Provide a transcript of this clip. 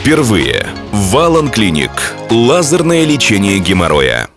Впервые. Валан Клиник. Лазерное лечение геморроя.